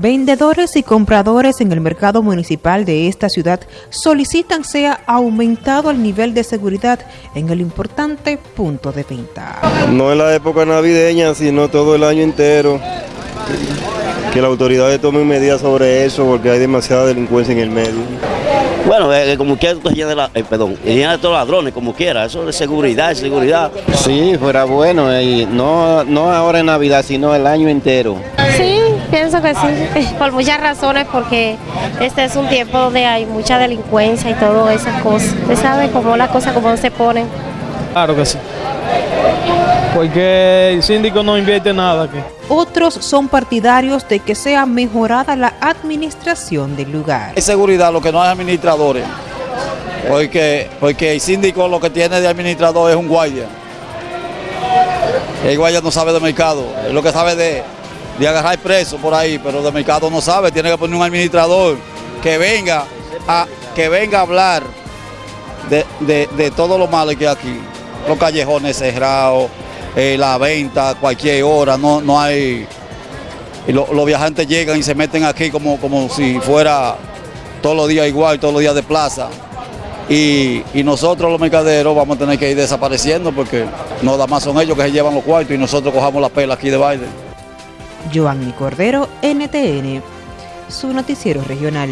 Vendedores y compradores en el mercado municipal de esta ciudad solicitan sea aumentado el nivel de seguridad en el importante punto de venta. No en la época navideña, sino todo el año entero. Que las autoridades tomen medidas sobre eso porque hay demasiada delincuencia en el medio. Bueno, eh, como quiera, tú llena de la, eh, perdón, llena de todos los ladrones, como quiera, eso de seguridad, seguridad. Sí, fuera bueno, y no, no ahora en Navidad, sino el año entero. Sí, pienso que sí, por muchas razones, porque este es un tiempo donde hay mucha delincuencia y todas esas cosas. Usted sabe cómo las cosas, cómo se ponen. Claro que sí. Porque el síndico no invierte nada aquí. Otros son partidarios de que sea mejorada la administración del lugar. Hay seguridad, lo que no hay administradores. Porque, porque el síndico lo que tiene de administrador es un guardia. El guardia no sabe de mercado, es lo que sabe de, de agarrar preso por ahí, pero de mercado no sabe, tiene que poner un administrador que venga a, que venga a hablar de, de, de todo lo malo que hay aquí. Los callejones cerrados, eh, la venta a cualquier hora, no, no hay... y lo- los viajantes llegan y se meten aquí como, como si fuera todos los días igual, todos los días de plaza. Y, y nosotros los mercaderos vamos a tener que ir desapareciendo porque no da más son ellos que se llevan los cuartos y nosotros cojamos la pela aquí de baile. Joanny Cordero, NTN, su noticiero regional.